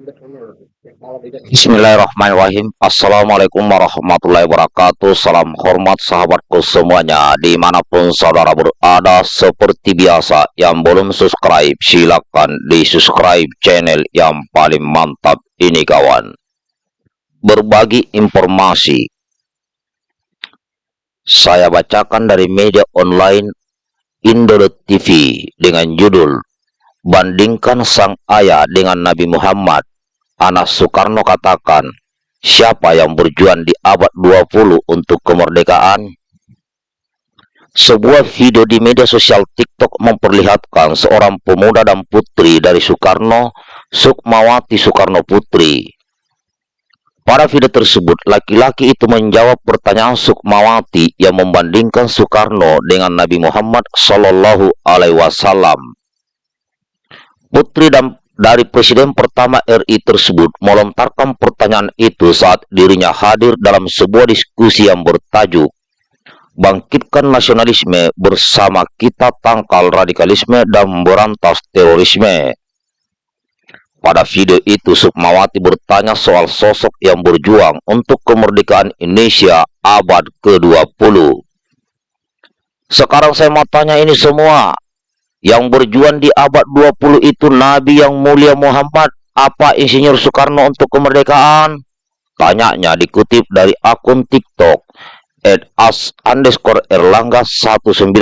Bismillahirrahmanirrahim. Assalamualaikum warahmatullahi wabarakatuh. Salam hormat sahabatku semuanya Di mana pun saudara berada Seperti biasa Yang belum subscribe Silakan di subscribe channel yang paling mantap ini kawan. Berbagi informasi. Saya bacakan dari media online Indolet TV Dengan judul Bandingkan sang ayah dengan Nabi Muhammad Anas Soekarno katakan, siapa yang berjuang di abad 20 untuk kemerdekaan? Sebuah video di media sosial TikTok memperlihatkan seorang pemuda dan putri dari Soekarno, Sukmawati Soekarno Putri. Pada video tersebut, laki-laki itu menjawab pertanyaan Sukmawati yang membandingkan Soekarno dengan Nabi Muhammad Shallallahu Alaihi Wasallam. Putri dan dari Presiden pertama RI tersebut melontarkan pertanyaan itu saat dirinya hadir dalam sebuah diskusi yang bertajuk Bangkitkan Nasionalisme bersama kita tangkal radikalisme dan berantas terorisme. Pada video itu, Sukmawati bertanya soal sosok yang berjuang untuk kemerdekaan Indonesia abad ke-20. Sekarang saya mau tanya ini semua, yang berjuang di abad 20 itu Nabi yang mulia Muhammad apa Insinyur Soekarno untuk kemerdekaan? Tanyanya dikutip dari akun TikTok at as underscore erlangga 1986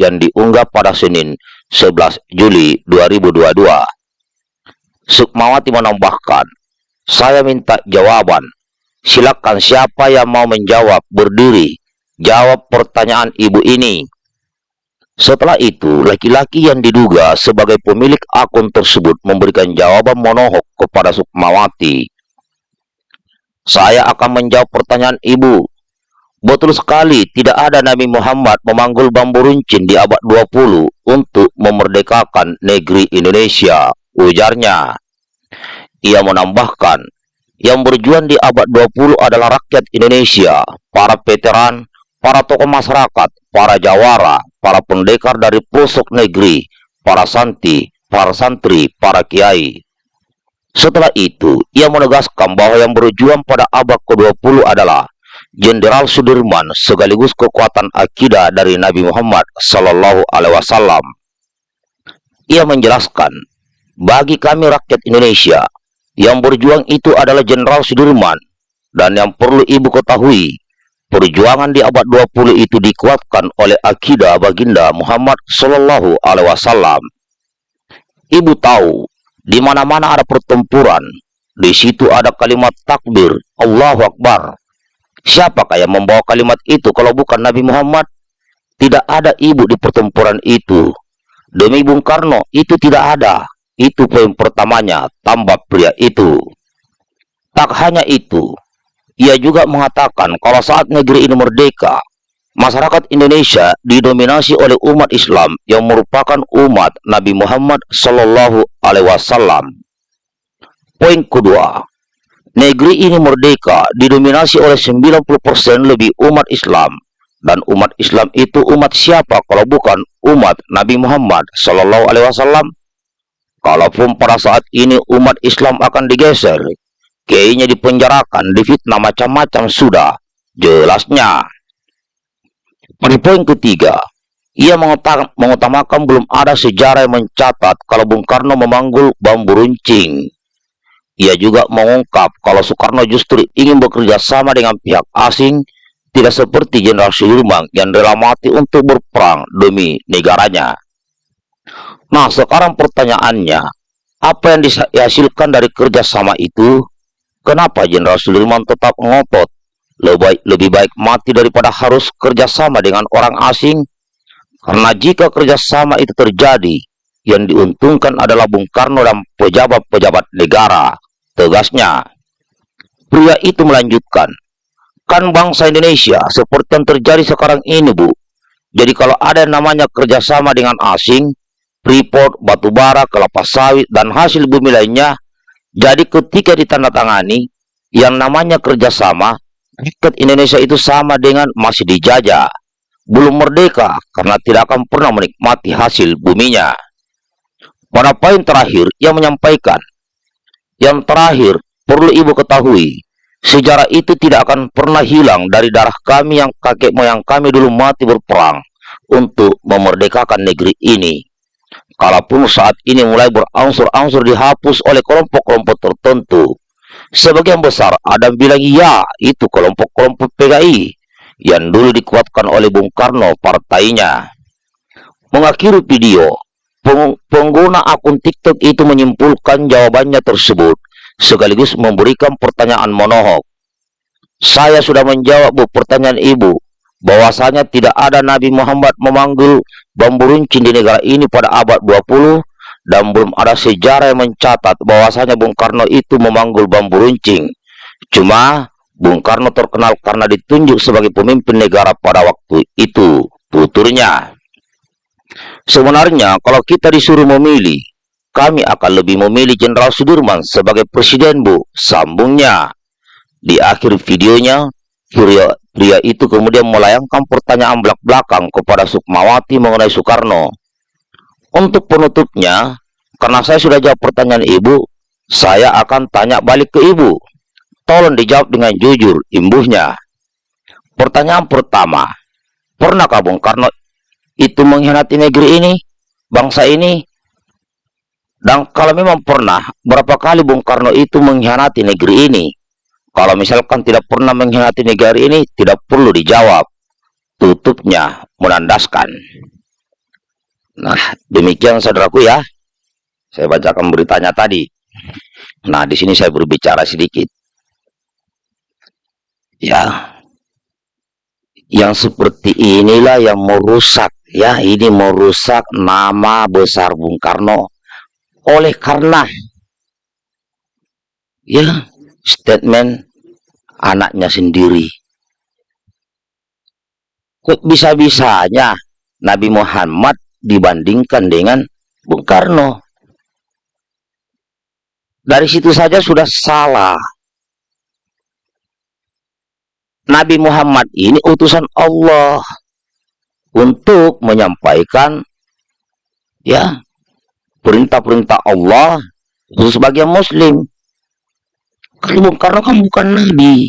yang diunggah pada Senin 11 Juli 2022. Sukmawati menambahkan, saya minta jawaban. Silakan siapa yang mau menjawab berdiri. Jawab pertanyaan ibu ini. Setelah itu, laki-laki yang diduga sebagai pemilik akun tersebut memberikan jawaban monohok kepada Sukmawati. Saya akan menjawab pertanyaan ibu. Betul sekali, tidak ada Nabi Muhammad memanggul bambu runcing di abad 20 untuk memerdekakan negeri Indonesia, ujarnya. Ia menambahkan, yang berjuang di abad 20 adalah rakyat Indonesia, para veteran, para tokoh masyarakat, para jawara, para pendekar dari pelosok negeri, para santi, para santri, para kiai. Setelah itu, ia menegaskan bahwa yang berjuang pada abad ke-20 adalah Jenderal Sudirman sekaligus kekuatan akidah dari Nabi Muhammad Sallallahu Alaihi Wasallam. Ia menjelaskan, bagi kami rakyat Indonesia, yang berjuang itu adalah Jenderal Sudirman, dan yang perlu ibu ketahui, Perjuangan di abad 20 itu dikuatkan oleh akidah baginda Muhammad Sallallahu Alaihi Wasallam. Ibu tahu, di mana-mana ada pertempuran, di situ ada kalimat takbir, Allahu Akbar. Siapakah yang membawa kalimat itu kalau bukan Nabi Muhammad? Tidak ada ibu di pertempuran itu. Demi Bung Karno, itu tidak ada. Itu poin pertamanya, tambah pria itu. Tak hanya itu, ia juga mengatakan kalau saat negeri ini merdeka, masyarakat Indonesia didominasi oleh umat Islam yang merupakan umat Nabi Muhammad Sallallahu Alaihi Wasallam. Poin kedua, negeri ini merdeka didominasi oleh 90% lebih umat Islam dan umat Islam itu umat siapa kalau bukan umat Nabi Muhammad Sallallahu Alaihi Wasallam? Kalaupun pada saat ini umat Islam akan digeser kiainya dipenjarakan, difitnah macam-macam sudah. Jelasnya. Pada poin ketiga, ia mengutamakan belum ada sejarah yang mencatat kalau Bung Karno memanggul bambu runcing. Ia juga mengungkap kalau Soekarno justru ingin bekerja sama dengan pihak asing, tidak seperti Jenderal Sudirman yang rela mati untuk berperang demi negaranya. Nah, sekarang pertanyaannya, apa yang dihasilkan dari kerjasama itu? Kenapa Jenderal Sudirman tetap ngotot? Lebih baik, mati daripada harus kerjasama dengan orang asing. Karena jika kerjasama itu terjadi, yang diuntungkan adalah Bung Karno dan pejabat-pejabat negara. Tegasnya, pria itu melanjutkan, kan bangsa Indonesia seperti yang terjadi sekarang ini, Bu. Jadi kalau ada namanya kerjasama dengan asing, Freeport, batubara, kelapa sawit, dan hasil bumi lainnya jadi ketika ditandatangani yang namanya kerjasama, rakyat Indonesia itu sama dengan masih dijajah, belum merdeka karena tidak akan pernah menikmati hasil buminya. Pada poin terakhir, ia menyampaikan, Yang terakhir, perlu ibu ketahui, sejarah itu tidak akan pernah hilang dari darah kami yang kakek moyang kami dulu mati berperang untuk memerdekakan negeri ini. Kalaupun saat ini mulai berangsur-angsur dihapus oleh kelompok-kelompok tertentu, sebagian besar ada bilang ya itu kelompok-kelompok PKI yang dulu dikuatkan oleh Bung Karno partainya. Mengakhiri video, pengguna akun TikTok itu menyimpulkan jawabannya tersebut sekaligus memberikan pertanyaan monohok. Saya sudah menjawab bu pertanyaan ibu bahwasanya tidak ada Nabi Muhammad memanggil bambu runcing di negara ini pada abad 20 dan belum ada sejarah yang mencatat bahwasanya Bung Karno itu memanggil bambu runcing. Cuma Bung Karno terkenal karena ditunjuk sebagai pemimpin negara pada waktu itu, tuturnya. Sebenarnya kalau kita disuruh memilih, kami akan lebih memilih Jenderal Sudirman sebagai presiden, Bu. Sambungnya. Di akhir videonya, pria, pria itu kemudian melayangkan pertanyaan belak-belakang kepada Sukmawati mengenai Soekarno. Untuk penutupnya, karena saya sudah jawab pertanyaan Ibu, saya akan tanya balik ke Ibu. Tolong dijawab dengan jujur, imbuhnya. Pertanyaan pertama, pernahkah Bung Karno itu mengkhianati negeri ini, bangsa ini? Dan kalau memang pernah, berapa kali Bung Karno itu mengkhianati negeri ini? Kalau misalkan tidak pernah mengkhianati negeri ini, tidak perlu dijawab. Tutupnya menandaskan. Nah, demikian saudaraku ya. Saya bacakan beritanya tadi. Nah, di sini saya berbicara sedikit. Ya, yang seperti inilah yang merusak ya ini merusak nama besar Bung Karno oleh karena ya statement anaknya sendiri. Kok bisa-bisanya Nabi Muhammad dibandingkan dengan Bung Karno? Dari situ saja sudah salah. Nabi Muhammad ini utusan Allah untuk menyampaikan ya perintah-perintah Allah khusus bagi muslim kalau karena kan bukan nabi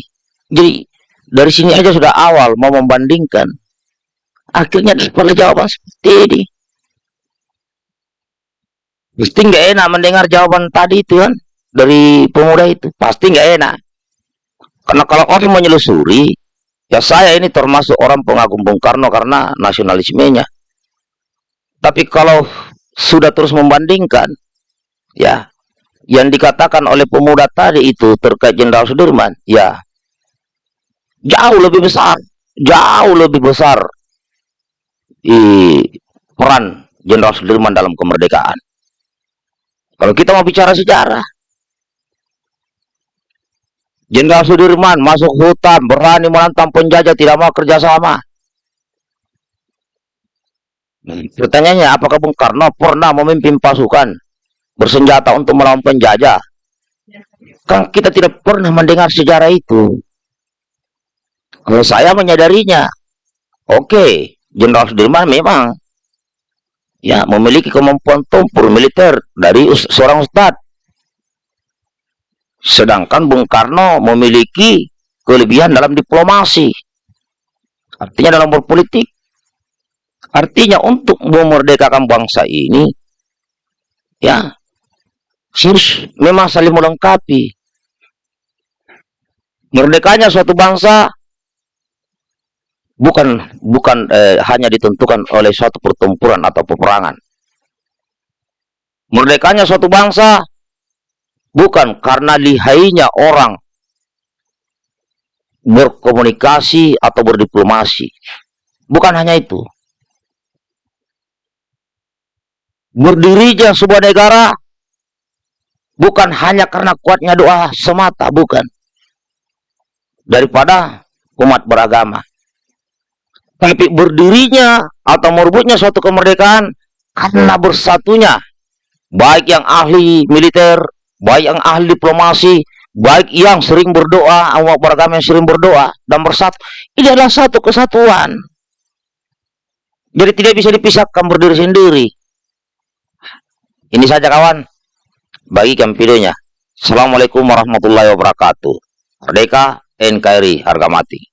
jadi dari sini aja sudah awal mau membandingkan. Akhirnya pada jawaban seperti ini. Pasti nggak enak mendengar jawaban tadi itu kan dari pemuda itu. Pasti nggak enak. Karena kalau orang menyelusuri ya saya ini termasuk orang pengagum Bung Karno karena nasionalismenya. Tapi kalau sudah terus membandingkan ya yang dikatakan oleh pemuda tadi itu terkait Jenderal Sudirman ya. Jauh lebih besar jauh lebih besar di peran Jenderal Sudirman dalam kemerdekaan. Kalau kita mau bicara sejarah Jenderal Sudirman masuk hutan berani menantang penjajah tidak mau kerjasama Pertanyaannya, apakah Bung Karno pernah memimpin pasukan bersenjata untuk melawan penjajah? Kan kita tidak pernah mendengar sejarah itu. Kalau saya menyadarinya, oke, okay, Jenderal Sudirman memang ya memiliki kemampuan tempur militer dari seorang ustadz. Sedangkan Bung Karno memiliki kelebihan dalam diplomasi. Artinya dalam berpolitik Artinya untuk memerdekakan bangsa ini, ya, harus memang saling melengkapi. Merdekanya suatu bangsa bukan bukan eh, hanya ditentukan oleh suatu pertempuran atau peperangan. Merdekanya suatu bangsa bukan karena lihainya orang berkomunikasi atau berdiplomasi. Bukan hanya itu. berdirinya sebuah negara bukan hanya karena kuatnya doa semata, bukan. Daripada umat beragama. Tapi berdirinya atau merebutnya suatu kemerdekaan karena bersatunya. Baik yang ahli militer, baik yang ahli diplomasi, baik yang sering berdoa, umat beragama yang sering berdoa dan bersatu. Ini adalah satu kesatuan. Jadi tidak bisa dipisahkan berdiri sendiri. Ini saja kawan. Bagikan videonya. Assalamualaikum warahmatullahi wabarakatuh. Merdeka, NKRI, harga mati.